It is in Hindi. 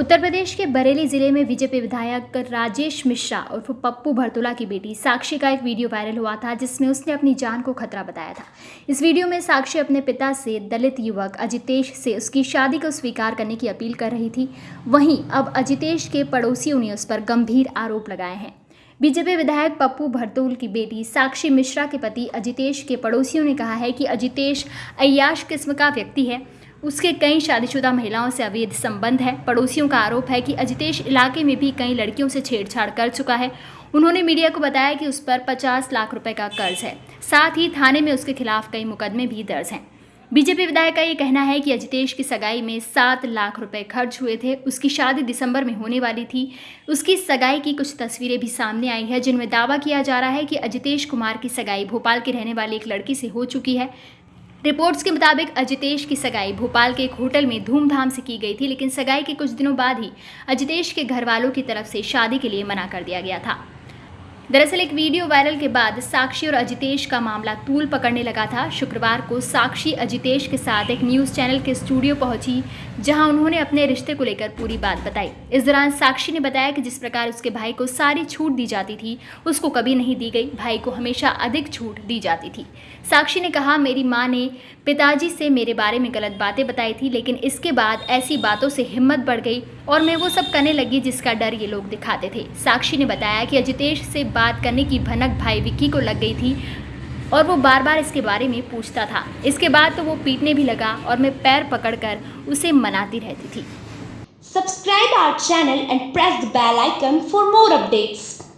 उत्तर प्रदेश के बरेली ज़िले में बीजेपी विधायक राजेश मिश्रा और पप्पू भरतोला की बेटी साक्षी का एक वीडियो वायरल हुआ था, जिसमें उसने अपनी जान को खतरा बताया था। इस वीडियो में साक्षी अपने पिता से दलित युवक अजितेश से उसकी शादी को स्वीकार करने की अपील कर रही थी। वहीं अब अजितेश के पड़ोसियों ने उस पर गंभीर आरोप लगाए हैं। बीजेपी विधायक पप्पू भरतोल की बेटी साक्षी मिश्रा के पति अजितेश के पड़ोसियों ने कहा है कि अजितेश अयाश किस्म का व्यक्ति है। उसके कई शादीशुदा महिलाओं से अवैध संबंध है। पड़ोसियों का आरोप है कि अजितेश इलाके में भी कई लड़कियों से छेड़छाड़ कर चुका है। उन्होंने मीडिया को बताया कि उस पर 50 लाख रुपए का कर्ज है। साथ ही थाने में उसके खिलाफ कई मुकदमे भी दर्ज हैं। बीजेपी विधायक का ये कहना है कि अजितेश की सगाई में सात लाख रुपए खर्च हुए थे। उसकी शादी दिसंबर में होने वाली थी। उसकी सगाई की कुछ तस्वीरें भी सामने आई है, जिनमें दावा किया जा रहा है कि अजितेश कुमार की सगाई भोपाल के रहने वाली एक लड़की से हो चुकी है। रिपोर्ट्स के मुताबिक अजितेश की सगाई भोपाल के एक होटल में धूमधाम से की गई थी, लेकिन सगाई के कुछ दिनों बाद ही अजितेश के घर वालों की तरफ़ से शादी के लिए मना कर दिया गया था। दरअसल एक वीडियो वायरल के बाद साक्षी और अजितेश का मामला तूल पकड़ने लगा था। शुक्रवार को साक्षी अजितेश के साथ एक न्यूज़ चैनल के स्टूडियो पहुँची, जहाँ उन्होंने अपने रिश्ते को लेकर पूरी बात बताई। इस दौरान साक्षी ने बताया कि जिस प्रकार उसके भाई को सारी छूट दी जाती थी, उसको कभी नहीं दी गई। भाई को हमेशा अधिक छूट दी जाती थी। साक्षी ने कहा, मेरी माँ ने पिताजी से मेरे बारे में गलत बातें बताई थी, लेकिन इसके बाद ऐसी बातों से हिम्मत बढ़ गई और मैं वो सब करने लगी जिसका डर ये लोग दिखाते थे। साक्षी ने बताया कि अजितेश से बात करने की भनक भाई विक्की को लग गई थी और वो बार बार इसके बारे में पूछता था इसके बाद तो वो पीटने भी लगा और मैं पैर पकड़कर उसे मनाती रहती थी subscribe our channel and press the bell icon for more updates.